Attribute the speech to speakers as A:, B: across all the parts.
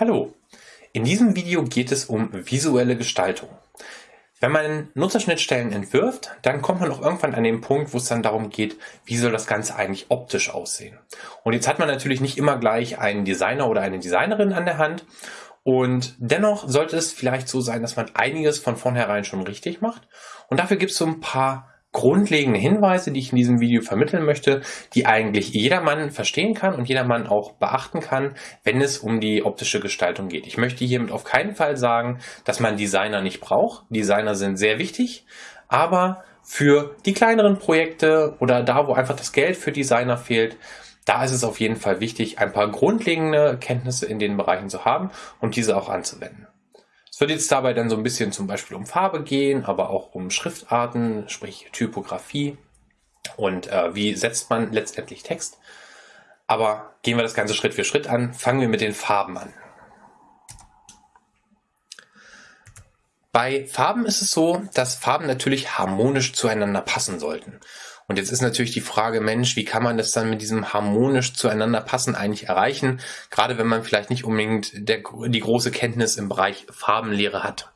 A: Hallo, in diesem Video geht es um visuelle Gestaltung. Wenn man Nutzerschnittstellen entwirft, dann kommt man auch irgendwann an den Punkt, wo es dann darum geht, wie soll das Ganze eigentlich optisch aussehen. Und jetzt hat man natürlich nicht immer gleich einen Designer oder eine Designerin an der Hand. Und dennoch sollte es vielleicht so sein, dass man einiges von vornherein schon richtig macht. Und dafür gibt es so ein paar grundlegende Hinweise, die ich in diesem Video vermitteln möchte, die eigentlich jedermann verstehen kann und jedermann auch beachten kann, wenn es um die optische Gestaltung geht. Ich möchte hiermit auf keinen Fall sagen, dass man Designer nicht braucht. Designer sind sehr wichtig, aber für die kleineren Projekte oder da, wo einfach das Geld für Designer fehlt, da ist es auf jeden Fall wichtig, ein paar grundlegende Kenntnisse in den Bereichen zu haben und diese auch anzuwenden. Es wird jetzt dabei dann so ein bisschen zum Beispiel um Farbe gehen, aber auch um Schriftarten, sprich Typografie und äh, wie setzt man letztendlich Text. Aber gehen wir das Ganze Schritt für Schritt an. Fangen wir mit den Farben an. Bei Farben ist es so, dass Farben natürlich harmonisch zueinander passen sollten. Und jetzt ist natürlich die Frage, Mensch, wie kann man das dann mit diesem harmonisch zueinander passen eigentlich erreichen? Gerade wenn man vielleicht nicht unbedingt der, die große Kenntnis im Bereich Farbenlehre hat.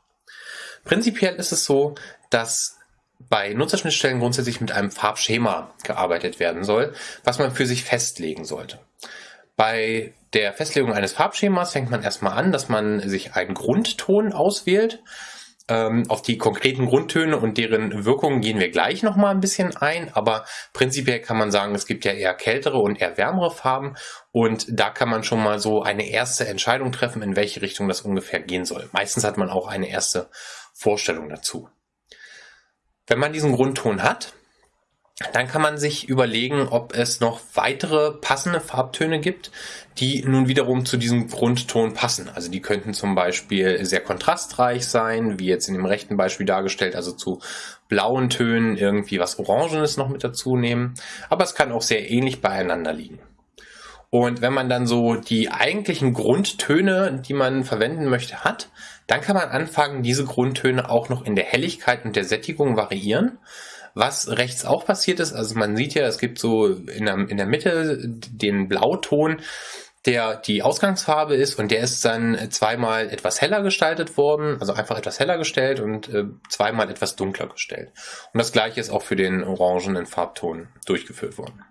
A: Prinzipiell ist es so, dass bei Nutzerschnittstellen grundsätzlich mit einem Farbschema gearbeitet werden soll, was man für sich festlegen sollte. Bei der Festlegung eines Farbschemas fängt man erstmal an, dass man sich einen Grundton auswählt. Ähm, auf die konkreten Grundtöne und deren Wirkungen gehen wir gleich nochmal ein bisschen ein, aber prinzipiell kann man sagen, es gibt ja eher kältere und eher wärmere Farben und da kann man schon mal so eine erste Entscheidung treffen, in welche Richtung das ungefähr gehen soll. Meistens hat man auch eine erste Vorstellung dazu. Wenn man diesen Grundton hat, dann kann man sich überlegen, ob es noch weitere passende Farbtöne gibt, die nun wiederum zu diesem Grundton passen. Also die könnten zum Beispiel sehr kontrastreich sein, wie jetzt in dem rechten Beispiel dargestellt, also zu blauen Tönen irgendwie was Orangenes noch mit dazu nehmen. Aber es kann auch sehr ähnlich beieinander liegen. Und wenn man dann so die eigentlichen Grundtöne, die man verwenden möchte, hat, dann kann man anfangen, diese Grundtöne auch noch in der Helligkeit und der Sättigung variieren. Was rechts auch passiert ist, also man sieht ja, es gibt so in der, in der Mitte den Blauton, der die Ausgangsfarbe ist und der ist dann zweimal etwas heller gestaltet worden, also einfach etwas heller gestellt und äh, zweimal etwas dunkler gestellt. Und das gleiche ist auch für den orangenen Farbton durchgeführt worden.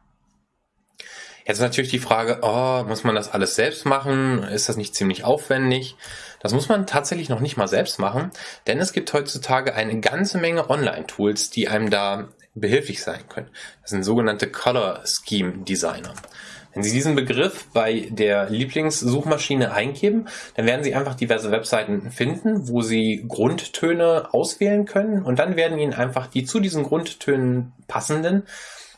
A: Jetzt natürlich die Frage, oh, muss man das alles selbst machen? Ist das nicht ziemlich aufwendig? Das muss man tatsächlich noch nicht mal selbst machen, denn es gibt heutzutage eine ganze Menge Online-Tools, die einem da behilflich sein können. Das sind sogenannte Color Scheme Designer. Wenn Sie diesen Begriff bei der Lieblingssuchmaschine eingeben, dann werden Sie einfach diverse Webseiten finden, wo Sie Grundtöne auswählen können und dann werden Ihnen einfach die zu diesen Grundtönen passenden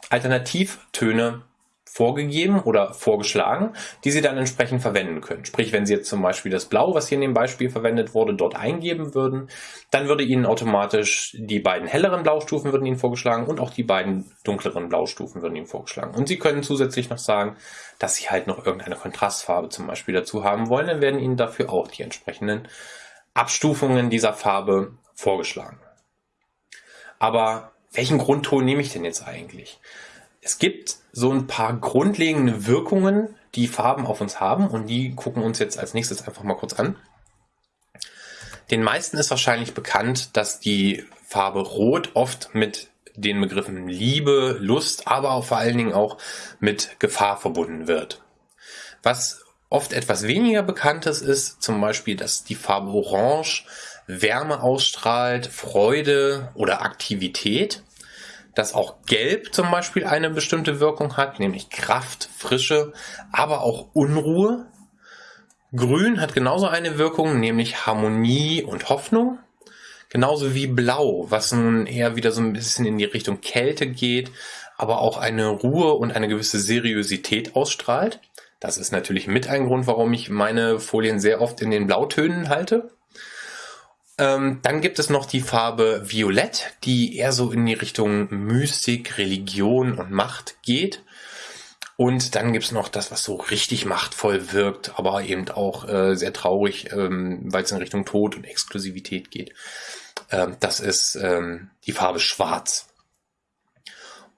A: Alternativtöne vorgegeben oder vorgeschlagen, die Sie dann entsprechend verwenden können. Sprich, wenn Sie jetzt zum Beispiel das Blau, was hier in dem Beispiel verwendet wurde, dort eingeben würden, dann würde Ihnen automatisch die beiden helleren Blaustufen würden Ihnen vorgeschlagen und auch die beiden dunkleren Blaustufen würden Ihnen vorgeschlagen. Und Sie können zusätzlich noch sagen, dass Sie halt noch irgendeine Kontrastfarbe zum Beispiel dazu haben wollen, dann werden Ihnen dafür auch die entsprechenden Abstufungen dieser Farbe vorgeschlagen. Aber welchen Grundton nehme ich denn jetzt eigentlich? Es gibt so ein paar grundlegende Wirkungen, die Farben auf uns haben und die gucken uns jetzt als nächstes einfach mal kurz an. Den meisten ist wahrscheinlich bekannt, dass die Farbe Rot oft mit den Begriffen Liebe, Lust, aber auch vor allen Dingen auch mit Gefahr verbunden wird. Was oft etwas weniger bekanntes ist zum Beispiel, dass die Farbe Orange Wärme ausstrahlt, Freude oder Aktivität dass auch Gelb zum Beispiel eine bestimmte Wirkung hat, nämlich Kraft, Frische, aber auch Unruhe. Grün hat genauso eine Wirkung, nämlich Harmonie und Hoffnung. Genauso wie Blau, was nun eher wieder so ein bisschen in die Richtung Kälte geht, aber auch eine Ruhe und eine gewisse Seriosität ausstrahlt. Das ist natürlich mit ein Grund, warum ich meine Folien sehr oft in den Blautönen halte. Ähm, dann gibt es noch die Farbe Violett, die eher so in die Richtung Mystik, Religion und Macht geht. Und dann gibt es noch das, was so richtig machtvoll wirkt, aber eben auch äh, sehr traurig, ähm, weil es in Richtung Tod und Exklusivität geht. Ähm, das ist ähm, die Farbe Schwarz.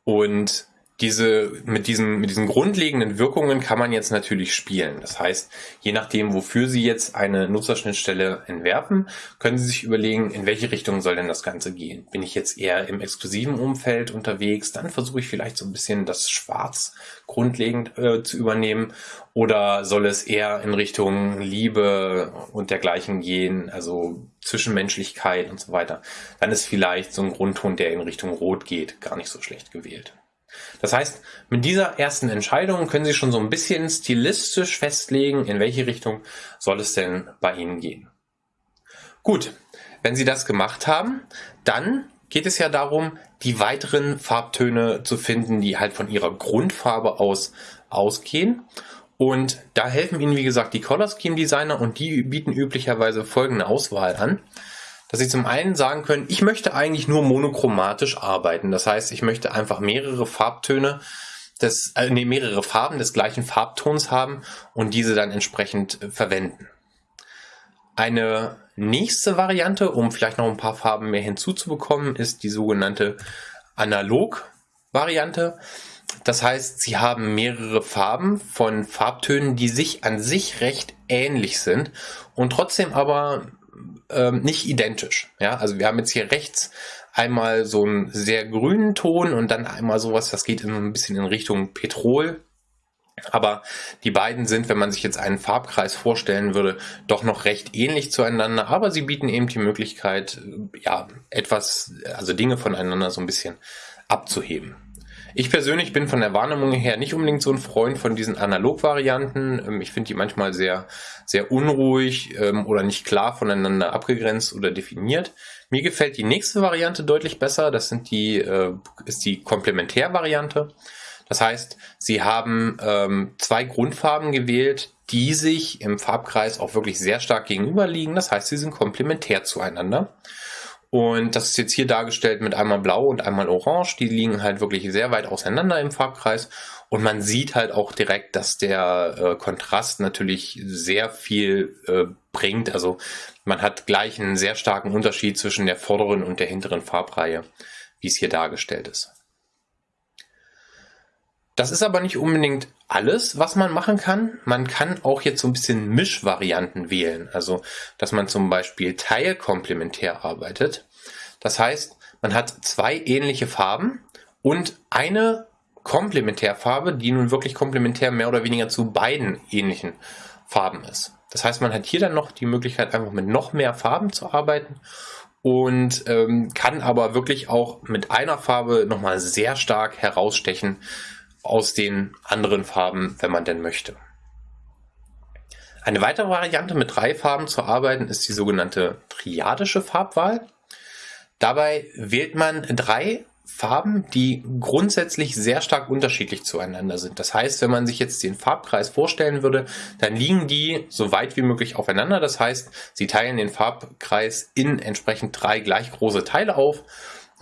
A: Und diese, mit diesen, mit diesen grundlegenden Wirkungen kann man jetzt natürlich spielen. Das heißt, je nachdem, wofür Sie jetzt eine Nutzerschnittstelle entwerfen, können Sie sich überlegen, in welche Richtung soll denn das Ganze gehen. Bin ich jetzt eher im exklusiven Umfeld unterwegs, dann versuche ich vielleicht so ein bisschen das Schwarz grundlegend äh, zu übernehmen oder soll es eher in Richtung Liebe und dergleichen gehen, also Zwischenmenschlichkeit und so weiter. Dann ist vielleicht so ein Grundton, der in Richtung Rot geht, gar nicht so schlecht gewählt. Das heißt, mit dieser ersten Entscheidung können Sie schon so ein bisschen stilistisch festlegen, in welche Richtung soll es denn bei Ihnen gehen. Gut, wenn Sie das gemacht haben, dann geht es ja darum, die weiteren Farbtöne zu finden, die halt von Ihrer Grundfarbe aus ausgehen. Und da helfen Ihnen, wie gesagt, die Color Scheme Designer und die bieten üblicherweise folgende Auswahl an dass Sie zum einen sagen können, ich möchte eigentlich nur monochromatisch arbeiten. Das heißt, ich möchte einfach mehrere Farbtöne des, äh, nee, mehrere Farben des gleichen Farbtons haben und diese dann entsprechend äh, verwenden. Eine nächste Variante, um vielleicht noch ein paar Farben mehr hinzuzubekommen, ist die sogenannte Analog-Variante. Das heißt, Sie haben mehrere Farben von Farbtönen, die sich an sich recht ähnlich sind und trotzdem aber ähm, nicht identisch. Ja, also wir haben jetzt hier rechts einmal so einen sehr grünen Ton und dann einmal sowas, das geht in ein bisschen in Richtung Petrol. Aber die beiden sind, wenn man sich jetzt einen Farbkreis vorstellen würde, doch noch recht ähnlich zueinander. Aber sie bieten eben die Möglichkeit, ja, etwas, also Dinge voneinander so ein bisschen abzuheben. Ich persönlich bin von der Wahrnehmung her nicht unbedingt so ein Freund von diesen Analog-Varianten. Ähm, ich finde die manchmal sehr, sehr unruhig ähm, oder nicht klar voneinander abgegrenzt oder definiert. Mir gefällt die nächste Variante deutlich besser. Das sind die, äh, ist die Komplementärvariante. Das heißt, Sie haben ähm, zwei Grundfarben gewählt, die sich im Farbkreis auch wirklich sehr stark gegenüberliegen. Das heißt, sie sind komplementär zueinander. Und das ist jetzt hier dargestellt mit einmal blau und einmal orange. Die liegen halt wirklich sehr weit auseinander im Farbkreis. Und man sieht halt auch direkt, dass der äh, Kontrast natürlich sehr viel äh, bringt. Also man hat gleich einen sehr starken Unterschied zwischen der vorderen und der hinteren Farbreihe, wie es hier dargestellt ist. Das ist aber nicht unbedingt alles, was man machen kann. Man kann auch jetzt so ein bisschen Mischvarianten wählen. Also, dass man zum Beispiel teilkomplementär arbeitet. Das heißt, man hat zwei ähnliche Farben und eine Komplementärfarbe, die nun wirklich komplementär mehr oder weniger zu beiden ähnlichen Farben ist. Das heißt, man hat hier dann noch die Möglichkeit, einfach mit noch mehr Farben zu arbeiten und ähm, kann aber wirklich auch mit einer Farbe nochmal sehr stark herausstechen, aus den anderen Farben, wenn man denn möchte. Eine weitere Variante mit drei Farben zu arbeiten ist die sogenannte triadische Farbwahl. Dabei wählt man drei Farben, die grundsätzlich sehr stark unterschiedlich zueinander sind. Das heißt, wenn man sich jetzt den Farbkreis vorstellen würde, dann liegen die so weit wie möglich aufeinander. Das heißt, sie teilen den Farbkreis in entsprechend drei gleich große Teile auf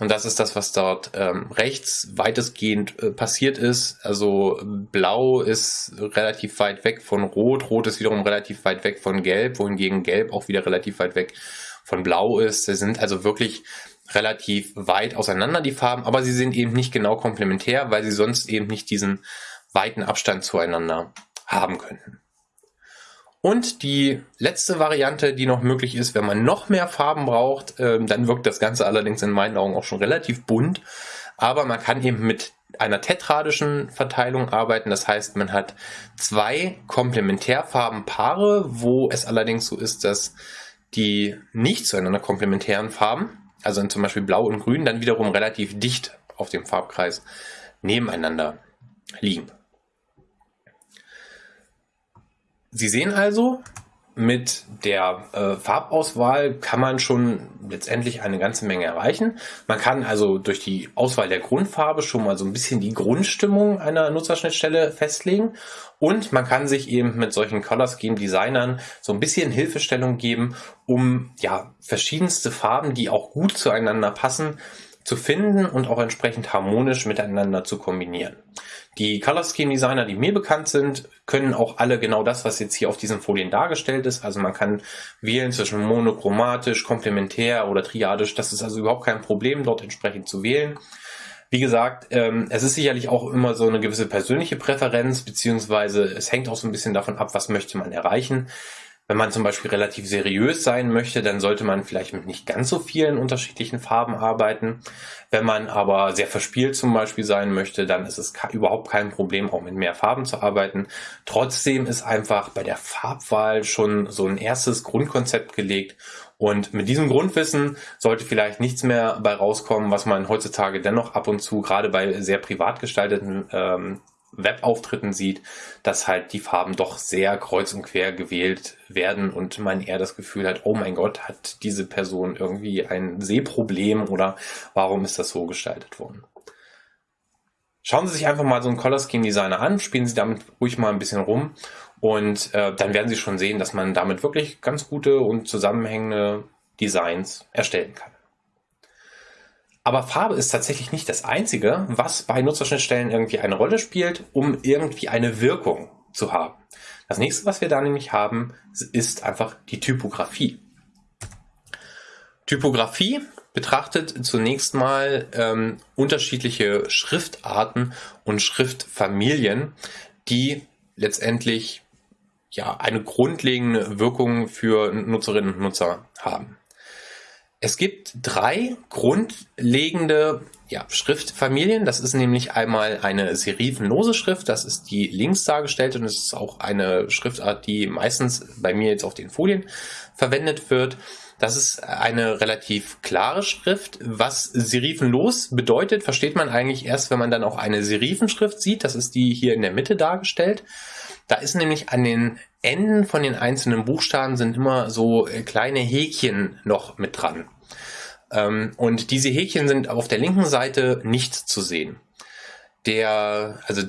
A: und das ist das, was dort ähm, rechts weitestgehend äh, passiert ist. Also blau ist relativ weit weg von rot, rot ist wiederum relativ weit weg von gelb, wohingegen gelb auch wieder relativ weit weg von blau ist. Sie sind also wirklich relativ weit auseinander, die Farben, aber sie sind eben nicht genau komplementär, weil sie sonst eben nicht diesen weiten Abstand zueinander haben könnten. Und die letzte Variante, die noch möglich ist, wenn man noch mehr Farben braucht, äh, dann wirkt das Ganze allerdings in meinen Augen auch schon relativ bunt. Aber man kann eben mit einer tetradischen Verteilung arbeiten. Das heißt, man hat zwei Komplementärfarbenpaare, wo es allerdings so ist, dass die nicht zueinander komplementären Farben, also zum Beispiel Blau und Grün, dann wiederum relativ dicht auf dem Farbkreis nebeneinander liegen. Sie sehen also, mit der äh, Farbauswahl kann man schon letztendlich eine ganze Menge erreichen. Man kann also durch die Auswahl der Grundfarbe schon mal so ein bisschen die Grundstimmung einer Nutzerschnittstelle festlegen und man kann sich eben mit solchen Color Scheme Designern so ein bisschen Hilfestellung geben, um ja verschiedenste Farben, die auch gut zueinander passen, zu finden und auch entsprechend harmonisch miteinander zu kombinieren. Die Color Scheme Designer, die mir bekannt sind, können auch alle genau das, was jetzt hier auf diesen Folien dargestellt ist. Also man kann wählen zwischen monochromatisch, komplementär oder triadisch. Das ist also überhaupt kein Problem, dort entsprechend zu wählen. Wie gesagt, ähm, es ist sicherlich auch immer so eine gewisse persönliche Präferenz, beziehungsweise es hängt auch so ein bisschen davon ab, was möchte man erreichen. Wenn man zum Beispiel relativ seriös sein möchte, dann sollte man vielleicht mit nicht ganz so vielen unterschiedlichen Farben arbeiten. Wenn man aber sehr verspielt zum Beispiel sein möchte, dann ist es überhaupt kein Problem, auch mit mehr Farben zu arbeiten. Trotzdem ist einfach bei der Farbwahl schon so ein erstes Grundkonzept gelegt und mit diesem Grundwissen sollte vielleicht nichts mehr bei rauskommen, was man heutzutage dennoch ab und zu, gerade bei sehr privat gestalteten ähm, Webauftritten sieht, dass halt die Farben doch sehr kreuz und quer gewählt werden und man eher das Gefühl hat, oh mein Gott, hat diese Person irgendwie ein Sehproblem oder warum ist das so gestaltet worden? Schauen Sie sich einfach mal so einen Color Scheme Designer an, spielen Sie damit ruhig mal ein bisschen rum und äh, dann werden Sie schon sehen, dass man damit wirklich ganz gute und zusammenhängende Designs erstellen kann. Aber Farbe ist tatsächlich nicht das Einzige, was bei Nutzerschnittstellen irgendwie eine Rolle spielt, um irgendwie eine Wirkung zu haben. Das nächste, was wir da nämlich haben, ist einfach die Typografie. Typografie betrachtet zunächst mal ähm, unterschiedliche Schriftarten und Schriftfamilien, die letztendlich ja eine grundlegende Wirkung für Nutzerinnen und Nutzer haben. Es gibt drei grundlegende ja, Schriftfamilien. Das ist nämlich einmal eine serifenlose Schrift. Das ist die links dargestellte und es ist auch eine Schriftart, die meistens bei mir jetzt auf den Folien verwendet wird. Das ist eine relativ klare Schrift. Was serifenlos bedeutet, versteht man eigentlich erst, wenn man dann auch eine Serifenschrift sieht. Das ist die hier in der Mitte dargestellt. Da ist nämlich an den Enden von den einzelnen Buchstaben sind immer so äh, kleine Häkchen noch mit dran. Ähm, und diese Häkchen sind auf der linken Seite nicht zu sehen. Der, also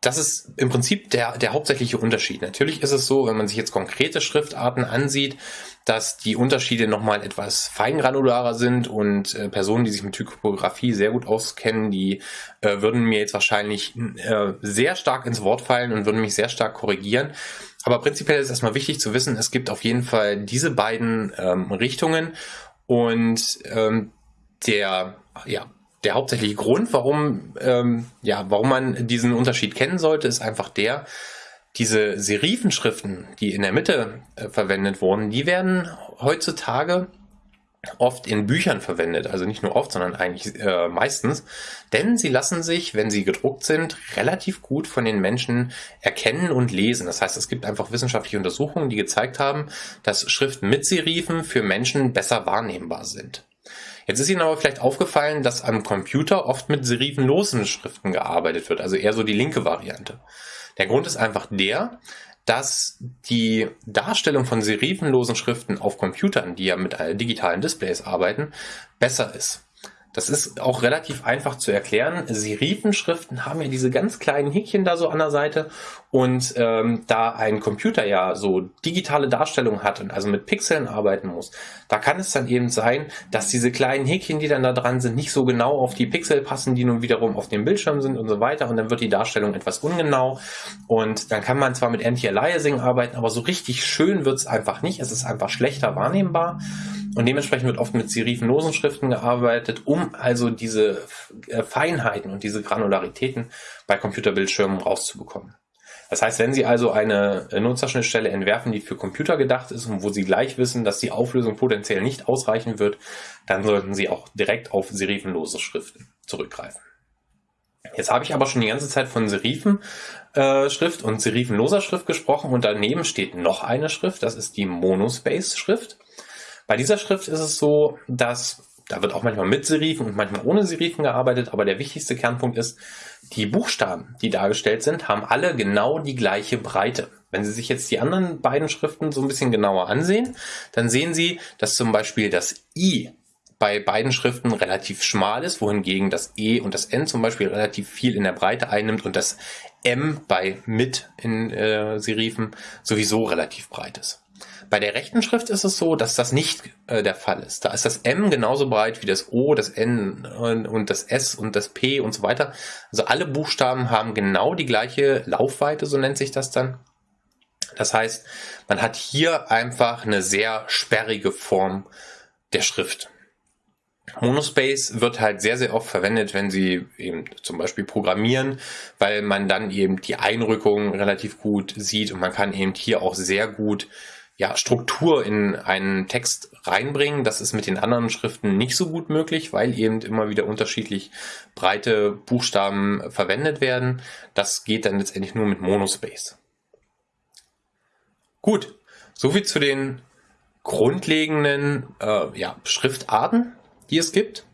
A: das ist im Prinzip der, der hauptsächliche Unterschied. Natürlich ist es so, wenn man sich jetzt konkrete Schriftarten ansieht, dass die Unterschiede nochmal etwas feingranularer sind und äh, Personen, die sich mit Typografie sehr gut auskennen, die äh, würden mir jetzt wahrscheinlich äh, sehr stark ins Wort fallen und würden mich sehr stark korrigieren. Aber prinzipiell ist erstmal wichtig zu wissen, es gibt auf jeden Fall diese beiden ähm, Richtungen. Und ähm, der, ja, der hauptsächliche Grund, warum, ähm, ja, warum man diesen Unterschied kennen sollte, ist einfach der, diese Serifenschriften, die in der Mitte äh, verwendet wurden, die werden heutzutage oft in Büchern verwendet, also nicht nur oft, sondern eigentlich äh, meistens, denn sie lassen sich, wenn sie gedruckt sind, relativ gut von den Menschen erkennen und lesen. Das heißt, es gibt einfach wissenschaftliche Untersuchungen, die gezeigt haben, dass Schriften mit Serifen für Menschen besser wahrnehmbar sind. Jetzt ist Ihnen aber vielleicht aufgefallen, dass am Computer oft mit serifenlosen Schriften gearbeitet wird, also eher so die linke Variante. Der Grund ist einfach der, dass die Darstellung von serifenlosen Schriften auf Computern, die ja mit digitalen Displays arbeiten, besser ist. Das ist auch relativ einfach zu erklären. Serifenschriften haben ja diese ganz kleinen Häkchen da so an der Seite und ähm, da ein Computer ja so digitale Darstellung hat und also mit Pixeln arbeiten muss, da kann es dann eben sein, dass diese kleinen Häkchen, die dann da dran sind, nicht so genau auf die Pixel passen, die nun wiederum auf dem Bildschirm sind und so weiter und dann wird die Darstellung etwas ungenau und dann kann man zwar mit Anti-Aliasing arbeiten, aber so richtig schön wird es einfach nicht. Es ist einfach schlechter wahrnehmbar und dementsprechend wird oft mit serifenlosen Schriften gearbeitet, um also diese äh, Feinheiten und diese Granularitäten bei Computerbildschirmen rauszubekommen. Das heißt, wenn Sie also eine Nutzerschnittstelle entwerfen, die für Computer gedacht ist und wo Sie gleich wissen, dass die Auflösung potenziell nicht ausreichen wird, dann sollten Sie auch direkt auf serifenlose Schriften zurückgreifen. Jetzt habe ich aber schon die ganze Zeit von Serifenschrift äh, und serifenloser Schrift gesprochen und daneben steht noch eine Schrift, das ist die Monospace-Schrift. Bei dieser Schrift ist es so, dass da wird auch manchmal mit Serifen und manchmal ohne Serifen gearbeitet, aber der wichtigste Kernpunkt ist, die Buchstaben, die dargestellt sind, haben alle genau die gleiche Breite. Wenn Sie sich jetzt die anderen beiden Schriften so ein bisschen genauer ansehen, dann sehen Sie, dass zum Beispiel das I bei beiden Schriften relativ schmal ist, wohingegen das E und das N zum Beispiel relativ viel in der Breite einnimmt und das M bei mit in äh, Serifen sowieso relativ breit ist. Bei der rechten Schrift ist es so, dass das nicht äh, der Fall ist. Da ist das M genauso breit wie das O, das N und, und das S und das P und so weiter. Also alle Buchstaben haben genau die gleiche Laufweite, so nennt sich das dann. Das heißt, man hat hier einfach eine sehr sperrige Form der Schrift. Monospace wird halt sehr, sehr oft verwendet, wenn Sie eben zum Beispiel programmieren, weil man dann eben die Einrückung relativ gut sieht und man kann eben hier auch sehr gut ja, Struktur in einen Text reinbringen. Das ist mit den anderen Schriften nicht so gut möglich, weil eben immer wieder unterschiedlich breite Buchstaben verwendet werden. Das geht dann letztendlich nur mit Monospace. Gut, soviel zu den grundlegenden äh, ja, Schriftarten die es gibt.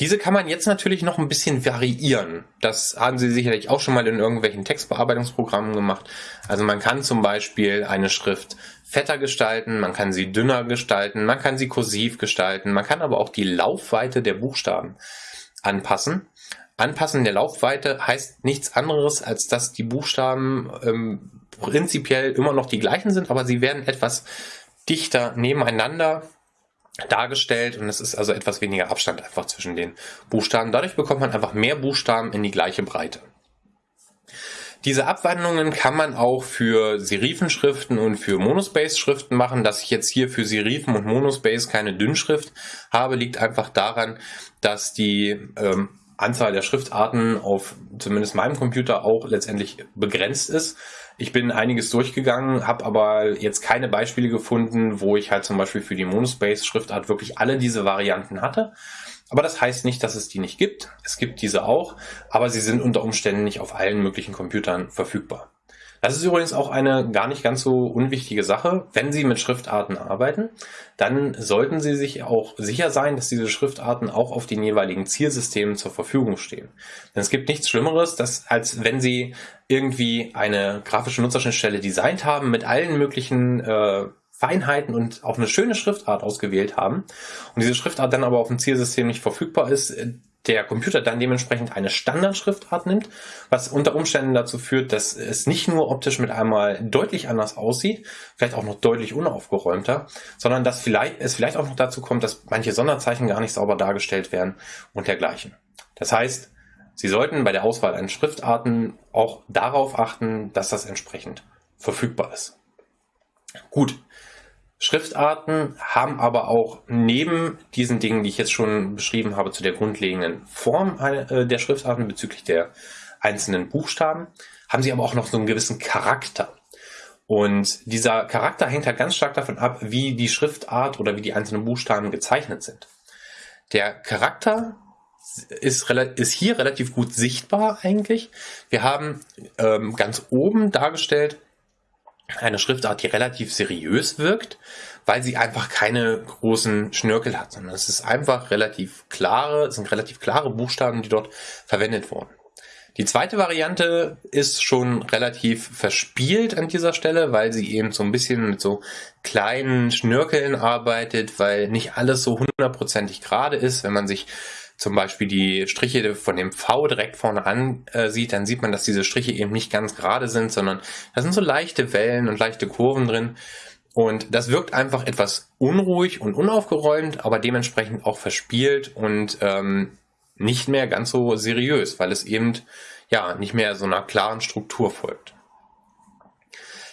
A: Diese kann man jetzt natürlich noch ein bisschen variieren. Das haben Sie sicherlich auch schon mal in irgendwelchen Textbearbeitungsprogrammen gemacht. Also man kann zum Beispiel eine Schrift fetter gestalten, man kann sie dünner gestalten, man kann sie kursiv gestalten, man kann aber auch die Laufweite der Buchstaben anpassen. Anpassen der Laufweite heißt nichts anderes, als dass die Buchstaben ähm, prinzipiell immer noch die gleichen sind, aber sie werden etwas dichter nebeneinander dargestellt und es ist also etwas weniger Abstand einfach zwischen den Buchstaben. Dadurch bekommt man einfach mehr Buchstaben in die gleiche Breite. Diese Abwandlungen kann man auch für Serifenschriften und für Monospace-Schriften machen. Dass ich jetzt hier für Serifen und Monospace keine Dünnschrift habe, liegt einfach daran, dass die ähm, Anzahl der Schriftarten auf zumindest meinem Computer auch letztendlich begrenzt ist. Ich bin einiges durchgegangen, habe aber jetzt keine Beispiele gefunden, wo ich halt zum Beispiel für die Monospace-Schriftart wirklich alle diese Varianten hatte. Aber das heißt nicht, dass es die nicht gibt. Es gibt diese auch, aber sie sind unter Umständen nicht auf allen möglichen Computern verfügbar. Das ist übrigens auch eine gar nicht ganz so unwichtige Sache. Wenn Sie mit Schriftarten arbeiten, dann sollten Sie sich auch sicher sein, dass diese Schriftarten auch auf den jeweiligen Zielsystemen zur Verfügung stehen. Denn es gibt nichts Schlimmeres, dass, als wenn Sie irgendwie eine grafische Nutzerschnittstelle designt haben mit allen möglichen äh, Feinheiten und auch eine schöne Schriftart ausgewählt haben und diese Schriftart dann aber auf dem Zielsystem nicht verfügbar ist, der Computer dann dementsprechend eine Standardschriftart nimmt, was unter Umständen dazu führt, dass es nicht nur optisch mit einmal deutlich anders aussieht, vielleicht auch noch deutlich unaufgeräumter, sondern dass vielleicht, es vielleicht auch noch dazu kommt, dass manche Sonderzeichen gar nicht sauber dargestellt werden und dergleichen. Das heißt, Sie sollten bei der Auswahl an Schriftarten auch darauf achten, dass das entsprechend verfügbar ist. Gut, Schriftarten haben aber auch neben diesen Dingen, die ich jetzt schon beschrieben habe, zu der grundlegenden Form äh, der Schriftarten bezüglich der einzelnen Buchstaben, haben sie aber auch noch so einen gewissen Charakter. Und dieser Charakter hängt halt ganz stark davon ab, wie die Schriftart oder wie die einzelnen Buchstaben gezeichnet sind. Der Charakter ist, ist hier relativ gut sichtbar eigentlich. Wir haben ähm, ganz oben dargestellt eine Schriftart, die relativ seriös wirkt, weil sie einfach keine großen Schnörkel hat, sondern es ist einfach relativ klare, es sind relativ klare Buchstaben, die dort verwendet wurden. Die zweite Variante ist schon relativ verspielt an dieser Stelle, weil sie eben so ein bisschen mit so kleinen Schnörkeln arbeitet, weil nicht alles so hundertprozentig gerade ist. Wenn man sich zum Beispiel die Striche von dem V direkt vorne ansieht, dann sieht man, dass diese Striche eben nicht ganz gerade sind, sondern da sind so leichte Wellen und leichte Kurven drin. Und das wirkt einfach etwas unruhig und unaufgeräumt, aber dementsprechend auch verspielt und ähm, nicht mehr ganz so seriös, weil es eben ja nicht mehr so einer klaren Struktur folgt.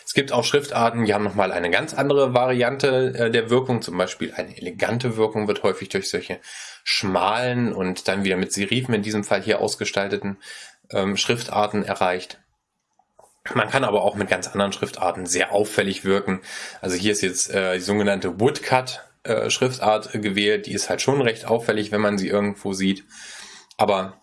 A: Es gibt auch Schriftarten, die haben nochmal eine ganz andere Variante äh, der Wirkung. Zum Beispiel eine elegante Wirkung wird häufig durch solche schmalen und dann wieder mit Serifen in diesem Fall hier ausgestalteten ähm, Schriftarten erreicht. Man kann aber auch mit ganz anderen Schriftarten sehr auffällig wirken. Also hier ist jetzt äh, die sogenannte Woodcut äh, Schriftart gewählt. Die ist halt schon recht auffällig, wenn man sie irgendwo sieht. Aber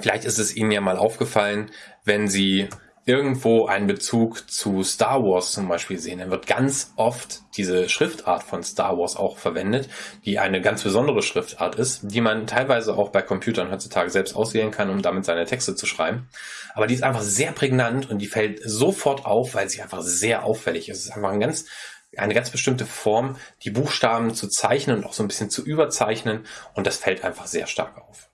A: vielleicht ist es Ihnen ja mal aufgefallen, wenn Sie irgendwo einen Bezug zu Star Wars zum Beispiel sehen, dann wird ganz oft diese Schriftart von Star Wars auch verwendet, die eine ganz besondere Schriftart ist, die man teilweise auch bei Computern heutzutage selbst auswählen kann, um damit seine Texte zu schreiben. Aber die ist einfach sehr prägnant und die fällt sofort auf, weil sie einfach sehr auffällig ist. Es ist einfach ein ganz eine ganz bestimmte Form, die Buchstaben zu zeichnen und auch so ein bisschen zu überzeichnen und das fällt einfach sehr stark auf.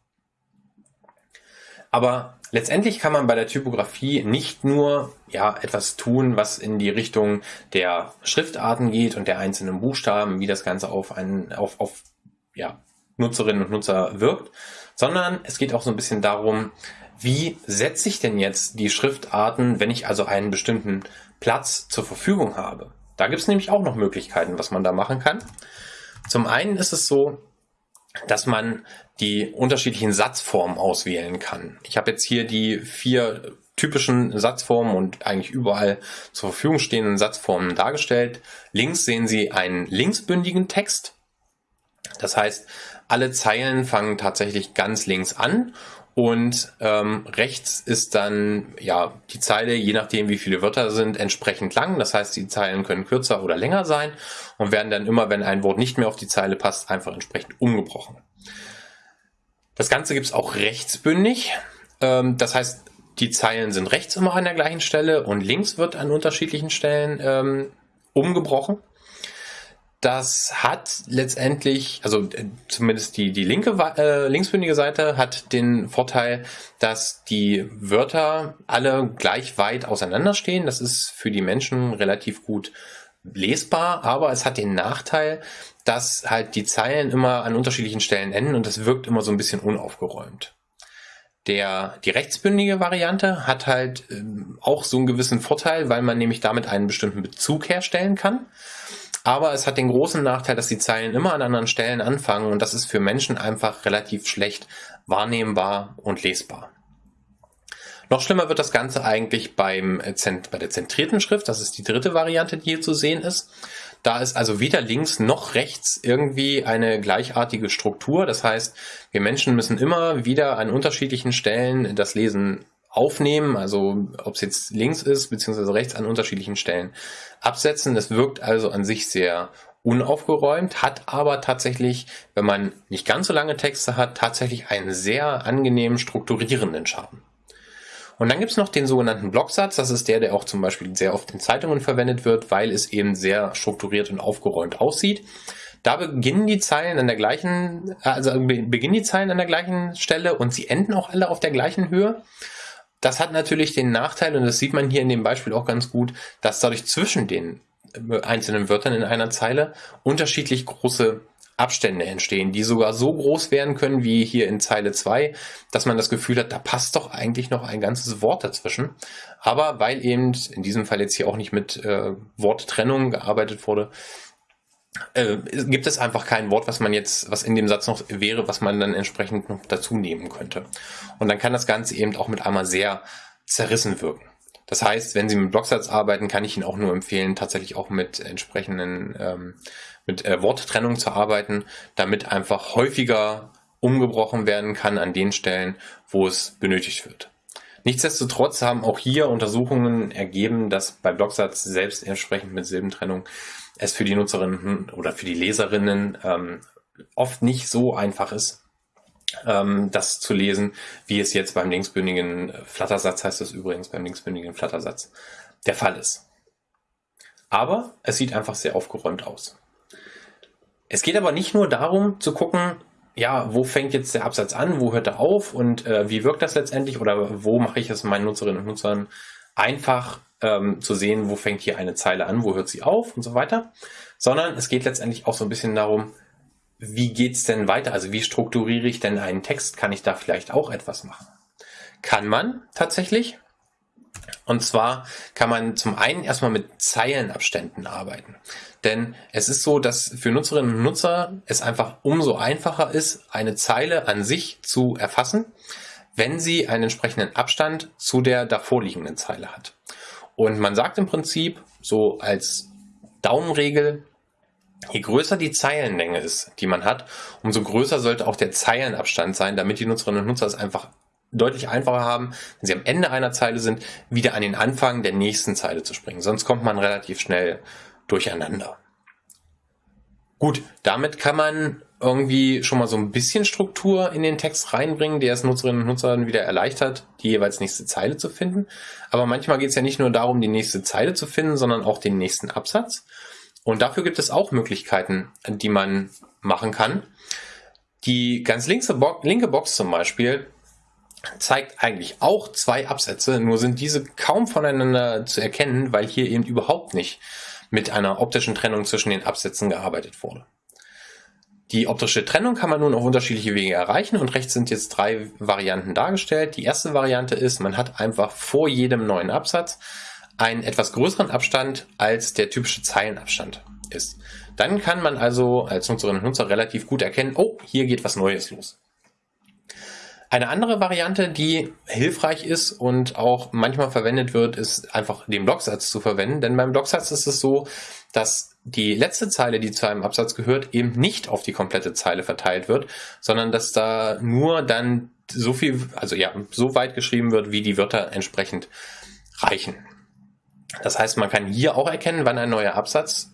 A: Aber letztendlich kann man bei der Typografie nicht nur ja, etwas tun, was in die Richtung der Schriftarten geht und der einzelnen Buchstaben, wie das Ganze auf, einen, auf, auf ja, Nutzerinnen und Nutzer wirkt, sondern es geht auch so ein bisschen darum, wie setze ich denn jetzt die Schriftarten, wenn ich also einen bestimmten Platz zur Verfügung habe. Da gibt es nämlich auch noch Möglichkeiten, was man da machen kann. Zum einen ist es so, dass man die unterschiedlichen Satzformen auswählen kann. Ich habe jetzt hier die vier typischen Satzformen und eigentlich überall zur Verfügung stehenden Satzformen dargestellt. Links sehen Sie einen linksbündigen Text. Das heißt, alle Zeilen fangen tatsächlich ganz links an und ähm, rechts ist dann ja die Zeile, je nachdem wie viele Wörter sind, entsprechend lang. Das heißt, die Zeilen können kürzer oder länger sein und werden dann immer, wenn ein Wort nicht mehr auf die Zeile passt, einfach entsprechend umgebrochen. Das Ganze gibt es auch rechtsbündig. Ähm, das heißt, die Zeilen sind rechts immer an der gleichen Stelle und links wird an unterschiedlichen Stellen ähm, umgebrochen. Das hat letztendlich, also äh, zumindest die, die linke, äh, linksbündige Seite hat den Vorteil, dass die Wörter alle gleich weit auseinanderstehen. Das ist für die Menschen relativ gut lesbar, aber es hat den Nachteil, dass halt die Zeilen immer an unterschiedlichen Stellen enden und das wirkt immer so ein bisschen unaufgeräumt. Der, die rechtsbündige Variante hat halt ähm, auch so einen gewissen Vorteil, weil man nämlich damit einen bestimmten Bezug herstellen kann. Aber es hat den großen Nachteil, dass die Zeilen immer an anderen Stellen anfangen und das ist für Menschen einfach relativ schlecht wahrnehmbar und lesbar. Noch schlimmer wird das Ganze eigentlich beim, äh, bei der zentrierten Schrift. Das ist die dritte Variante, die hier zu sehen ist. Da ist also weder links noch rechts irgendwie eine gleichartige Struktur. Das heißt, wir Menschen müssen immer wieder an unterschiedlichen Stellen das Lesen aufnehmen, also ob es jetzt links ist beziehungsweise rechts an unterschiedlichen Stellen absetzen. Das wirkt also an sich sehr unaufgeräumt, hat aber tatsächlich, wenn man nicht ganz so lange Texte hat, tatsächlich einen sehr angenehmen strukturierenden Charme. Und dann gibt's noch den sogenannten Blocksatz. Das ist der, der auch zum Beispiel sehr oft in Zeitungen verwendet wird, weil es eben sehr strukturiert und aufgeräumt aussieht. Da beginnen die Zeilen an der gleichen, also beginnen die Zeilen an der gleichen Stelle und sie enden auch alle auf der gleichen Höhe. Das hat natürlich den Nachteil, und das sieht man hier in dem Beispiel auch ganz gut, dass dadurch zwischen den einzelnen Wörtern in einer Zeile unterschiedlich große Abstände entstehen, die sogar so groß werden können wie hier in Zeile 2, dass man das Gefühl hat, da passt doch eigentlich noch ein ganzes Wort dazwischen. Aber weil eben in diesem Fall jetzt hier auch nicht mit äh, Worttrennung gearbeitet wurde, äh, gibt es einfach kein Wort, was man jetzt, was in dem Satz noch wäre, was man dann entsprechend noch dazu nehmen könnte. Und dann kann das Ganze eben auch mit einmal sehr zerrissen wirken. Das heißt, wenn Sie mit Blocksatz arbeiten, kann ich Ihnen auch nur empfehlen, tatsächlich auch mit entsprechenden ähm, mit äh, Worttrennung zu arbeiten, damit einfach häufiger umgebrochen werden kann an den Stellen, wo es benötigt wird. Nichtsdestotrotz haben auch hier Untersuchungen ergeben, dass bei Blocksatz selbst entsprechend mit Silbentrennung es für die Nutzerinnen oder für die Leserinnen ähm, oft nicht so einfach ist, ähm, das zu lesen, wie es jetzt beim linksbündigen Flattersatz, heißt es übrigens beim linksbündigen Flattersatz, der Fall ist. Aber es sieht einfach sehr aufgeräumt aus. Es geht aber nicht nur darum zu gucken, ja, wo fängt jetzt der Absatz an, wo hört er auf und äh, wie wirkt das letztendlich oder wo mache ich es meinen Nutzerinnen und Nutzern einfach ähm, zu sehen, wo fängt hier eine Zeile an, wo hört sie auf und so weiter, sondern es geht letztendlich auch so ein bisschen darum, wie geht's denn weiter? Also wie strukturiere ich denn einen Text? Kann ich da vielleicht auch etwas machen? Kann man tatsächlich. Und zwar kann man zum einen erstmal mit Zeilenabständen arbeiten. Denn es ist so, dass für Nutzerinnen und Nutzer es einfach umso einfacher ist, eine Zeile an sich zu erfassen, wenn sie einen entsprechenden Abstand zu der davorliegenden Zeile hat. Und man sagt im Prinzip so als Daumenregel, Je größer die Zeilenlänge ist, die man hat, umso größer sollte auch der Zeilenabstand sein, damit die Nutzerinnen und Nutzer es einfach deutlich einfacher haben, wenn sie am Ende einer Zeile sind, wieder an den Anfang der nächsten Zeile zu springen. Sonst kommt man relativ schnell durcheinander. Gut, damit kann man irgendwie schon mal so ein bisschen Struktur in den Text reinbringen, der es Nutzerinnen und Nutzern wieder erleichtert, die jeweils nächste Zeile zu finden. Aber manchmal geht es ja nicht nur darum, die nächste Zeile zu finden, sondern auch den nächsten Absatz. Und dafür gibt es auch Möglichkeiten, die man machen kann. Die ganz linke Box zum Beispiel zeigt eigentlich auch zwei Absätze, nur sind diese kaum voneinander zu erkennen, weil hier eben überhaupt nicht mit einer optischen Trennung zwischen den Absätzen gearbeitet wurde. Die optische Trennung kann man nun auf unterschiedliche Wege erreichen und rechts sind jetzt drei Varianten dargestellt. Die erste Variante ist, man hat einfach vor jedem neuen Absatz einen etwas größeren Abstand als der typische Zeilenabstand. ist. Dann kann man also als Nutzerin und Nutzer relativ gut erkennen, oh, hier geht was Neues los. Eine andere Variante, die hilfreich ist und auch manchmal verwendet wird, ist einfach den Blocksatz zu verwenden. Denn beim Blocksatz ist es so, dass die letzte Zeile, die zu einem Absatz gehört, eben nicht auf die komplette Zeile verteilt wird, sondern dass da nur dann so viel, also ja, so weit geschrieben wird, wie die Wörter entsprechend reichen. Das heißt, man kann hier auch erkennen, wann ein neuer Absatz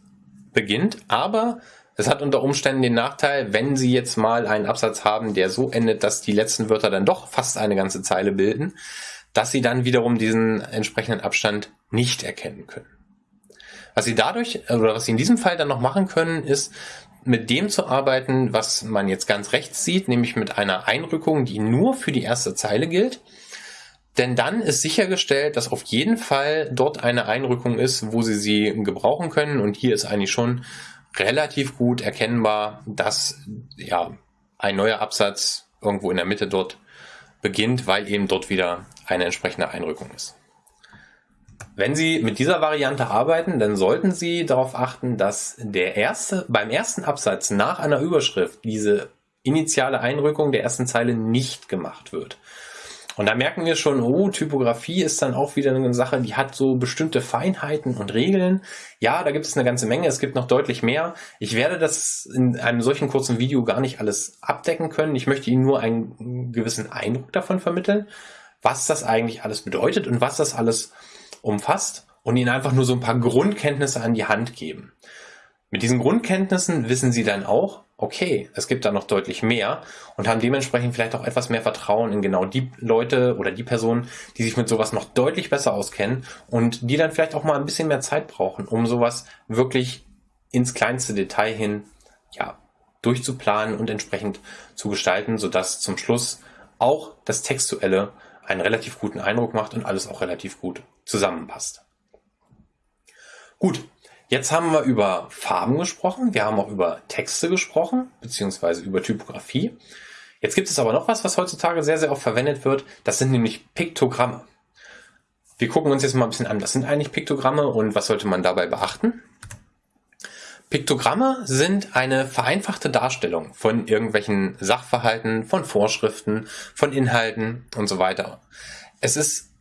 A: beginnt, aber es hat unter Umständen den Nachteil, wenn Sie jetzt mal einen Absatz haben, der so endet, dass die letzten Wörter dann doch fast eine ganze Zeile bilden, dass Sie dann wiederum diesen entsprechenden Abstand nicht erkennen können. Was Sie dadurch, oder was Sie in diesem Fall dann noch machen können, ist, mit dem zu arbeiten, was man jetzt ganz rechts sieht, nämlich mit einer Einrückung, die nur für die erste Zeile gilt. Denn dann ist sichergestellt, dass auf jeden Fall dort eine Einrückung ist, wo Sie sie gebrauchen können. Und hier ist eigentlich schon relativ gut erkennbar, dass ja ein neuer Absatz irgendwo in der Mitte dort beginnt, weil eben dort wieder eine entsprechende Einrückung ist. Wenn Sie mit dieser Variante arbeiten, dann sollten Sie darauf achten, dass der erste, beim ersten Absatz nach einer Überschrift diese initiale Einrückung der ersten Zeile nicht gemacht wird. Und da merken wir schon, oh, Typografie ist dann auch wieder eine Sache, die hat so bestimmte Feinheiten und Regeln. Ja, da gibt es eine ganze Menge, es gibt noch deutlich mehr. Ich werde das in einem solchen kurzen Video gar nicht alles abdecken können. Ich möchte Ihnen nur einen gewissen Eindruck davon vermitteln, was das eigentlich alles bedeutet und was das alles umfasst und Ihnen einfach nur so ein paar Grundkenntnisse an die Hand geben. Mit diesen Grundkenntnissen wissen Sie dann auch, okay, es gibt da noch deutlich mehr und haben dementsprechend vielleicht auch etwas mehr Vertrauen in genau die Leute oder die Personen, die sich mit sowas noch deutlich besser auskennen und die dann vielleicht auch mal ein bisschen mehr Zeit brauchen, um sowas wirklich ins kleinste Detail hin, ja, durchzuplanen und entsprechend zu gestalten, sodass zum Schluss auch das Textuelle einen relativ guten Eindruck macht und alles auch relativ gut zusammenpasst. Gut, Jetzt haben wir über Farben gesprochen, wir haben auch über Texte gesprochen, beziehungsweise über Typografie. Jetzt gibt es aber noch was, was heutzutage sehr, sehr oft verwendet wird. Das sind nämlich Piktogramme. Wir gucken uns jetzt mal ein bisschen an, was sind eigentlich Piktogramme und was sollte man dabei beachten? Piktogramme sind eine vereinfachte Darstellung von irgendwelchen Sachverhalten, von Vorschriften, von Inhalten und so weiter. Es ist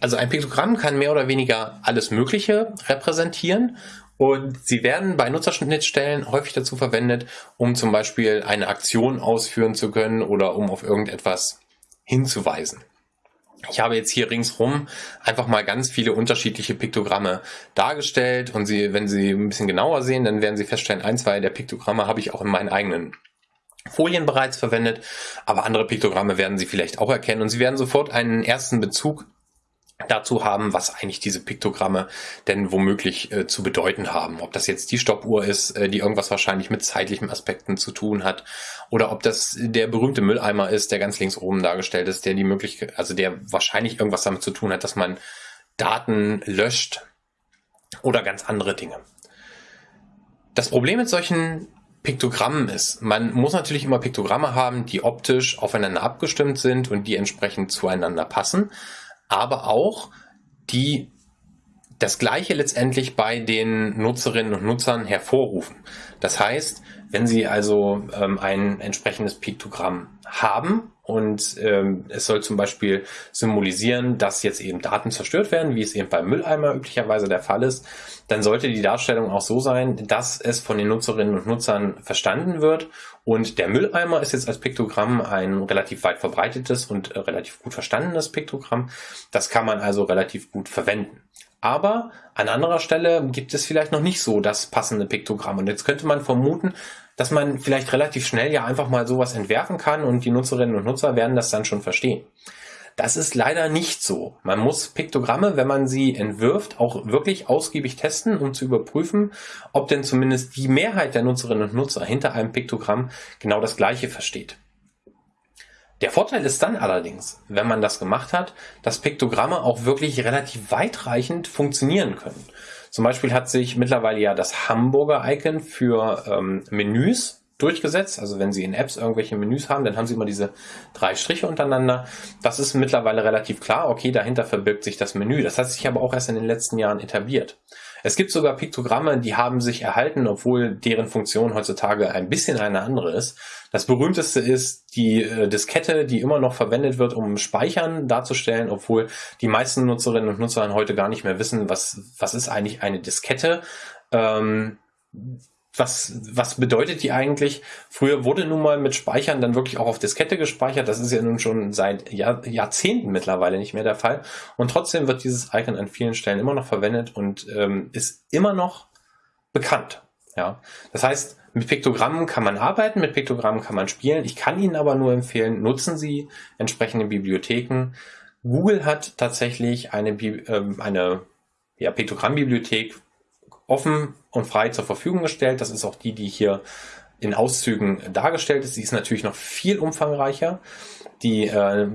A: also ein Piktogramm kann mehr oder weniger alles Mögliche repräsentieren. Und sie werden bei Nutzerschnittstellen häufig dazu verwendet, um zum Beispiel eine Aktion ausführen zu können oder um auf irgendetwas hinzuweisen. Ich habe jetzt hier ringsrum einfach mal ganz viele unterschiedliche Piktogramme dargestellt. Und Sie, wenn Sie ein bisschen genauer sehen, dann werden Sie feststellen, ein, zwei der Piktogramme habe ich auch in meinen eigenen Folien bereits verwendet, aber andere Piktogramme werden Sie vielleicht auch erkennen. Und Sie werden sofort einen ersten Bezug dazu haben, was eigentlich diese Piktogramme denn womöglich äh, zu bedeuten haben. Ob das jetzt die Stoppuhr ist, äh, die irgendwas wahrscheinlich mit zeitlichen Aspekten zu tun hat, oder ob das der berühmte Mülleimer ist, der ganz links oben dargestellt ist, der die Möglichkeit, also der wahrscheinlich irgendwas damit zu tun hat, dass man Daten löscht oder ganz andere Dinge. Das Problem mit solchen Piktogrammen ist, man muss natürlich immer Piktogramme haben, die optisch aufeinander abgestimmt sind und die entsprechend zueinander passen aber auch die das Gleiche letztendlich bei den Nutzerinnen und Nutzern hervorrufen. Das heißt, wenn Sie also ähm, ein entsprechendes Piktogramm haben und ähm, es soll zum Beispiel symbolisieren, dass jetzt eben Daten zerstört werden, wie es eben beim Mülleimer üblicherweise der Fall ist, dann sollte die Darstellung auch so sein, dass es von den Nutzerinnen und Nutzern verstanden wird. Und der Mülleimer ist jetzt als Piktogramm ein relativ weit verbreitetes und äh, relativ gut verstandenes Piktogramm. Das kann man also relativ gut verwenden. Aber an anderer Stelle gibt es vielleicht noch nicht so das passende Piktogramm. Und jetzt könnte man vermuten, dass man vielleicht relativ schnell ja einfach mal sowas entwerfen kann und die Nutzerinnen und Nutzer werden das dann schon verstehen. Das ist leider nicht so. Man muss Piktogramme, wenn man sie entwirft, auch wirklich ausgiebig testen, um zu überprüfen, ob denn zumindest die Mehrheit der Nutzerinnen und Nutzer hinter einem Piktogramm genau das Gleiche versteht. Der Vorteil ist dann allerdings, wenn man das gemacht hat, dass Piktogramme auch wirklich relativ weitreichend funktionieren können. Zum Beispiel hat sich mittlerweile ja das Hamburger-Icon für ähm, Menüs durchgesetzt. Also wenn Sie in Apps irgendwelche Menüs haben, dann haben Sie immer diese drei Striche untereinander. Das ist mittlerweile relativ klar. Okay, dahinter verbirgt sich das Menü. Das hat sich aber auch erst in den letzten Jahren etabliert. Es gibt sogar Piktogramme, die haben sich erhalten, obwohl deren Funktion heutzutage ein bisschen eine andere ist. Das berühmteste ist die äh, Diskette, die immer noch verwendet wird, um Speichern darzustellen, obwohl die meisten Nutzerinnen und Nutzer heute gar nicht mehr wissen, was, was ist eigentlich eine Diskette. Ähm, was, was bedeutet die eigentlich? Früher wurde nun mal mit Speichern dann wirklich auch auf Diskette gespeichert. Das ist ja nun schon seit Jahr, Jahrzehnten mittlerweile nicht mehr der Fall. Und trotzdem wird dieses Icon an vielen Stellen immer noch verwendet und ähm, ist immer noch bekannt. Ja, das heißt, mit Piktogrammen kann man arbeiten, mit Piktogrammen kann man spielen. Ich kann Ihnen aber nur empfehlen, nutzen Sie entsprechende Bibliotheken. Google hat tatsächlich eine, äh, eine ja, Piktogrammmbibliothek offen und frei zur Verfügung gestellt. Das ist auch die, die hier in Auszügen dargestellt ist. Sie ist natürlich noch viel umfangreicher. Die äh,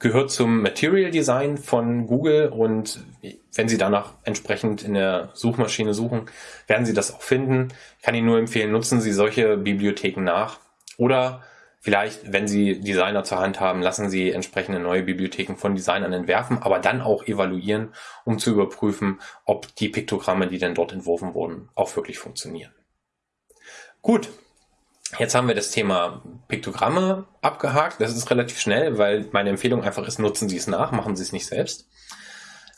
A: gehört zum Material Design von Google und wenn Sie danach entsprechend in der Suchmaschine suchen, werden Sie das auch finden. Ich kann Ihnen nur empfehlen, nutzen Sie solche Bibliotheken nach oder Vielleicht, wenn Sie Designer zur Hand haben, lassen Sie entsprechende neue Bibliotheken von Designern entwerfen, aber dann auch evaluieren, um zu überprüfen, ob die Piktogramme, die denn dort entworfen wurden, auch wirklich funktionieren. Gut, jetzt haben wir das Thema Piktogramme abgehakt. Das ist relativ schnell, weil meine Empfehlung einfach ist, nutzen Sie es nach, machen Sie es nicht selbst.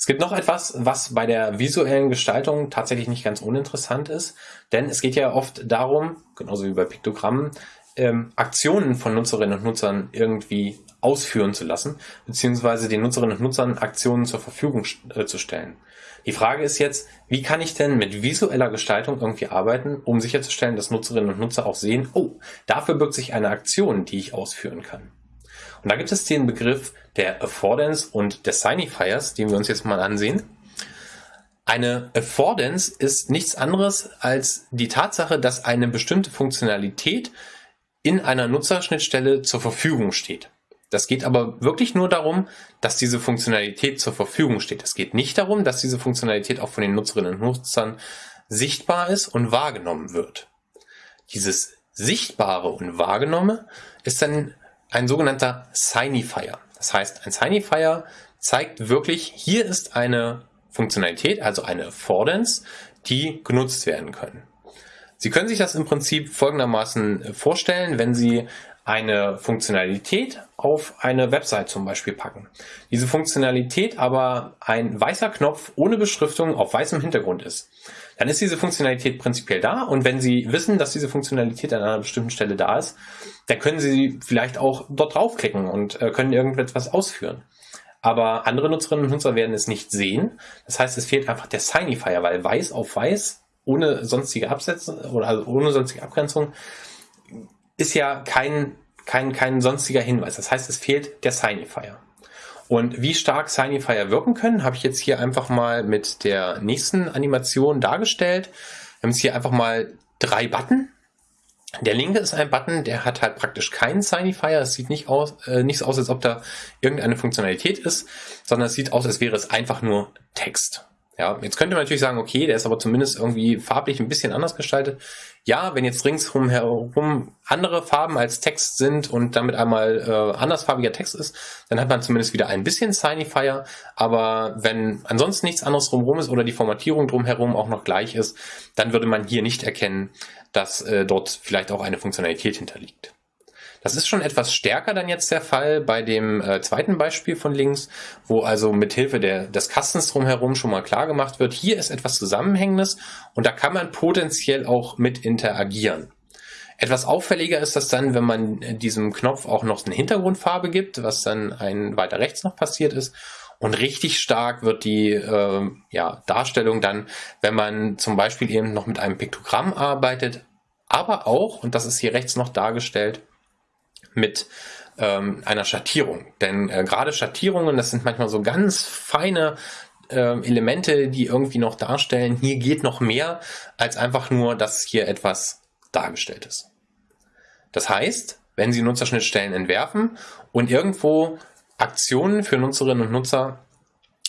A: Es gibt noch etwas, was bei der visuellen Gestaltung tatsächlich nicht ganz uninteressant ist, denn es geht ja oft darum, genauso wie bei Piktogrammen, ähm, Aktionen von Nutzerinnen und Nutzern irgendwie ausführen zu lassen, beziehungsweise den Nutzerinnen und Nutzern Aktionen zur Verfügung äh, zu stellen. Die Frage ist jetzt, wie kann ich denn mit visueller Gestaltung irgendwie arbeiten, um sicherzustellen, dass Nutzerinnen und Nutzer auch sehen, oh, dafür birgt sich eine Aktion, die ich ausführen kann. Und da gibt es den Begriff der Affordance und der Signifiers, den wir uns jetzt mal ansehen. Eine Affordance ist nichts anderes als die Tatsache, dass eine bestimmte Funktionalität in einer Nutzerschnittstelle zur Verfügung steht. Das geht aber wirklich nur darum, dass diese Funktionalität zur Verfügung steht. Es geht nicht darum, dass diese Funktionalität auch von den Nutzerinnen und Nutzern sichtbar ist und wahrgenommen wird. Dieses Sichtbare und Wahrgenommene ist dann ein sogenannter Signifier. Das heißt, ein Signifier zeigt wirklich, hier ist eine Funktionalität, also eine Affordance, die genutzt werden können. Sie können sich das im Prinzip folgendermaßen äh, vorstellen, wenn Sie eine Funktionalität auf eine Website zum Beispiel packen. Diese Funktionalität aber ein weißer Knopf ohne Beschriftung auf weißem Hintergrund ist. Dann ist diese Funktionalität prinzipiell da und wenn Sie wissen, dass diese Funktionalität an einer bestimmten Stelle da ist, dann können Sie vielleicht auch dort draufklicken und äh, können irgendetwas ausführen. Aber andere Nutzerinnen und Nutzer werden es nicht sehen. Das heißt, es fehlt einfach der Signifier, weil weiß auf weiß ohne sonstige Absätze oder also ohne sonstige Abgrenzung ist ja kein, kein, kein sonstiger Hinweis. Das heißt, es fehlt der Signifier. Und wie stark Signifier wirken können, habe ich jetzt hier einfach mal mit der nächsten Animation dargestellt. Wir haben jetzt hier einfach mal drei Button. Der linke ist ein Button, der hat halt praktisch keinen Signifier. Es sieht nicht aus, äh, nicht so aus, als ob da irgendeine Funktionalität ist, sondern es sieht aus, als wäre es einfach nur Text. Ja, jetzt könnte man natürlich sagen, okay, der ist aber zumindest irgendwie farblich ein bisschen anders gestaltet. Ja, wenn jetzt ringsherum herum andere Farben als Text sind und damit einmal äh, andersfarbiger Text ist, dann hat man zumindest wieder ein bisschen Signifier. Aber wenn ansonsten nichts anderes drumherum ist oder die Formatierung drumherum auch noch gleich ist, dann würde man hier nicht erkennen, dass äh, dort vielleicht auch eine Funktionalität hinterliegt. Das ist schon etwas stärker dann jetzt der Fall bei dem äh, zweiten Beispiel von links, wo also mithilfe der, des Kastens drumherum schon mal klar gemacht wird, hier ist etwas Zusammenhängendes und da kann man potenziell auch mit interagieren. Etwas auffälliger ist das dann, wenn man diesem Knopf auch noch eine Hintergrundfarbe gibt, was dann ein weiter rechts noch passiert ist. Und richtig stark wird die äh, ja, Darstellung dann, wenn man zum Beispiel eben noch mit einem Piktogramm arbeitet, aber auch, und das ist hier rechts noch dargestellt, mit ähm, einer Schattierung. Denn äh, gerade Schattierungen, das sind manchmal so ganz feine äh, Elemente, die irgendwie noch darstellen, hier geht noch mehr als einfach nur, dass hier etwas dargestellt ist. Das heißt, wenn Sie Nutzerschnittstellen entwerfen und irgendwo Aktionen für Nutzerinnen und Nutzer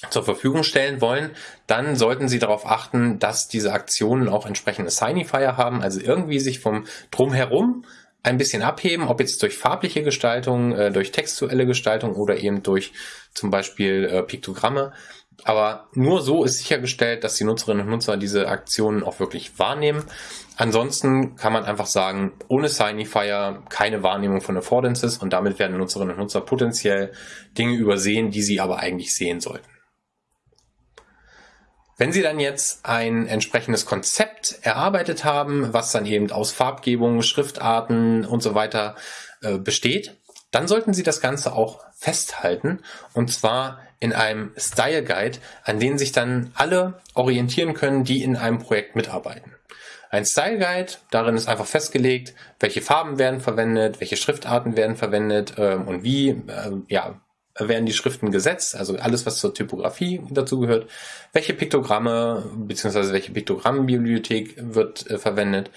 A: zur Verfügung stellen wollen, dann sollten Sie darauf achten, dass diese Aktionen auch entsprechende Signifier haben, also irgendwie sich vom Drumherum ein bisschen abheben, ob jetzt durch farbliche Gestaltung, äh, durch textuelle Gestaltung oder eben durch zum Beispiel äh, Piktogramme. Aber nur so ist sichergestellt, dass die Nutzerinnen und Nutzer diese Aktionen auch wirklich wahrnehmen. Ansonsten kann man einfach sagen, ohne Signifier keine Wahrnehmung von Affordances und damit werden Nutzerinnen und Nutzer potenziell Dinge übersehen, die sie aber eigentlich sehen sollten. Wenn Sie dann jetzt ein entsprechendes Konzept erarbeitet haben, was dann eben aus Farbgebung, Schriftarten und so weiter äh, besteht, dann sollten Sie das Ganze auch festhalten und zwar in einem Style Guide, an den sich dann alle orientieren können, die in einem Projekt mitarbeiten. Ein Style Guide, darin ist einfach festgelegt, welche Farben werden verwendet, welche Schriftarten werden verwendet äh, und wie äh, ja, werden die Schriften gesetzt, also alles, was zur Typografie dazugehört, welche Piktogramme bzw. welche Piktogrammbibliothek wird äh, verwendet.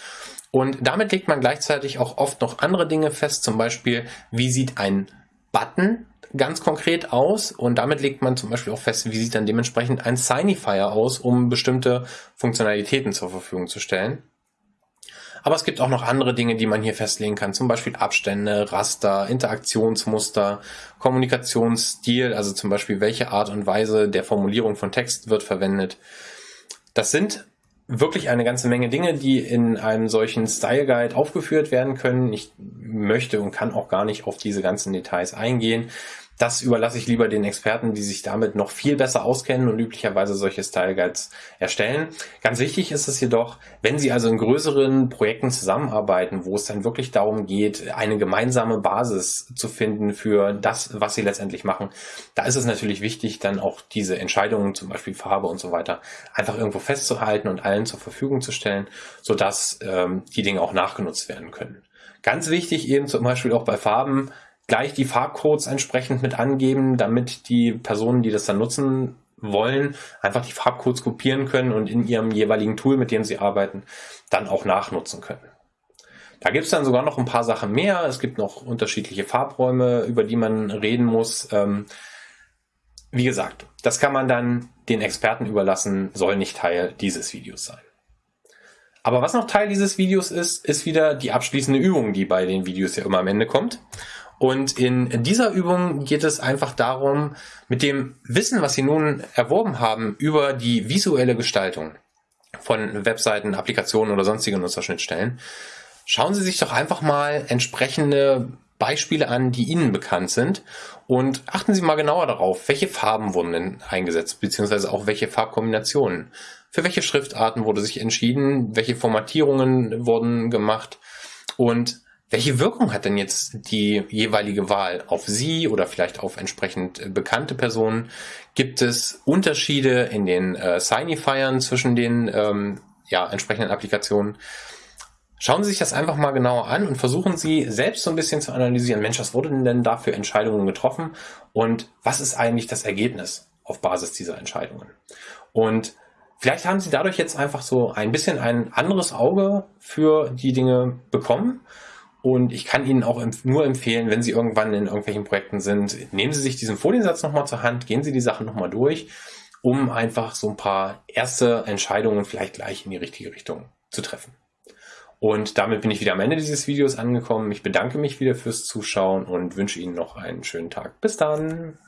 A: Und damit legt man gleichzeitig auch oft noch andere Dinge fest, zum Beispiel, wie sieht ein Button ganz konkret aus und damit legt man zum Beispiel auch fest, wie sieht dann dementsprechend ein Signifier aus, um bestimmte Funktionalitäten zur Verfügung zu stellen. Aber es gibt auch noch andere Dinge, die man hier festlegen kann, zum Beispiel Abstände, Raster, Interaktionsmuster, Kommunikationsstil, also zum Beispiel welche Art und Weise der Formulierung von Text wird verwendet. Das sind wirklich eine ganze Menge Dinge, die in einem solchen Style Guide aufgeführt werden können. Ich möchte und kann auch gar nicht auf diese ganzen Details eingehen. Das überlasse ich lieber den Experten, die sich damit noch viel besser auskennen und üblicherweise solche Style Guides erstellen. Ganz wichtig ist es jedoch, wenn Sie also in größeren Projekten zusammenarbeiten, wo es dann wirklich darum geht, eine gemeinsame Basis zu finden für das, was Sie letztendlich machen, da ist es natürlich wichtig, dann auch diese Entscheidungen, zum Beispiel Farbe und so weiter, einfach irgendwo festzuhalten und allen zur Verfügung zu stellen, sodass ähm, die Dinge auch nachgenutzt werden können. Ganz wichtig eben zum Beispiel auch bei Farben, gleich die Farbcodes entsprechend mit angeben, damit die Personen, die das dann nutzen wollen, einfach die Farbcodes kopieren können und in ihrem jeweiligen Tool, mit dem sie arbeiten, dann auch nachnutzen können. Da gibt es dann sogar noch ein paar Sachen mehr. Es gibt noch unterschiedliche Farbräume, über die man reden muss. Ähm, wie gesagt, das kann man dann den Experten überlassen, soll nicht Teil dieses Videos sein. Aber was noch Teil dieses Videos ist, ist wieder die abschließende Übung, die bei den Videos ja immer am Ende kommt. Und in dieser Übung geht es einfach darum, mit dem Wissen, was Sie nun erworben haben über die visuelle Gestaltung von Webseiten, Applikationen oder sonstigen Nutzerschnittstellen, schauen Sie sich doch einfach mal entsprechende Beispiele an, die Ihnen bekannt sind und achten Sie mal genauer darauf, welche Farben wurden denn eingesetzt, beziehungsweise auch welche Farbkombinationen. Für welche Schriftarten wurde sich entschieden, welche Formatierungen wurden gemacht und welche Wirkung hat denn jetzt die jeweilige Wahl auf Sie oder vielleicht auf entsprechend äh, bekannte Personen? Gibt es Unterschiede in den äh, Signifiern zwischen den ähm, ja, entsprechenden Applikationen? Schauen Sie sich das einfach mal genauer an und versuchen Sie selbst so ein bisschen zu analysieren, Mensch, was wurden denn da für Entscheidungen getroffen und was ist eigentlich das Ergebnis auf Basis dieser Entscheidungen? Und vielleicht haben Sie dadurch jetzt einfach so ein bisschen ein anderes Auge für die Dinge bekommen und ich kann Ihnen auch nur empfehlen, wenn Sie irgendwann in irgendwelchen Projekten sind, nehmen Sie sich diesen Foliensatz nochmal zur Hand, gehen Sie die Sachen nochmal durch, um einfach so ein paar erste Entscheidungen vielleicht gleich in die richtige Richtung zu treffen. Und damit bin ich wieder am Ende dieses Videos angekommen. Ich bedanke mich wieder fürs Zuschauen und wünsche Ihnen noch einen schönen Tag. Bis dann!